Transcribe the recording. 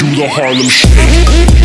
do the Harlem Shake.